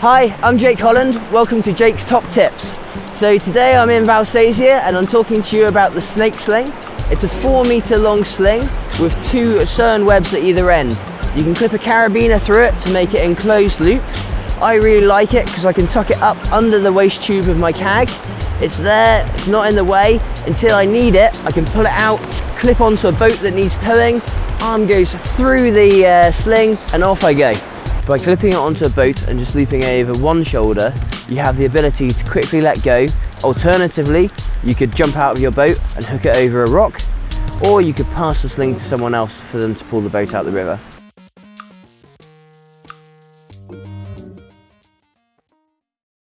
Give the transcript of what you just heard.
Hi, I'm Jake Holland. Welcome to Jake's Top Tips. So today I'm in Valsesia and I'm talking to you about the snake sling. It's a four meter long sling with two cern webs at either end. You can clip a carabiner through it to make it enclosed loop. I really like it because I can tuck it up under the waist tube of my cag. It's there, it's not in the way. Until I need it, I can pull it out, clip onto a boat that needs towing, arm goes through the uh, sling and off I go. By clipping it onto a boat and just looping it over one shoulder, you have the ability to quickly let go. Alternatively, you could jump out of your boat and hook it over a rock, or you could pass the sling to someone else for them to pull the boat out the river.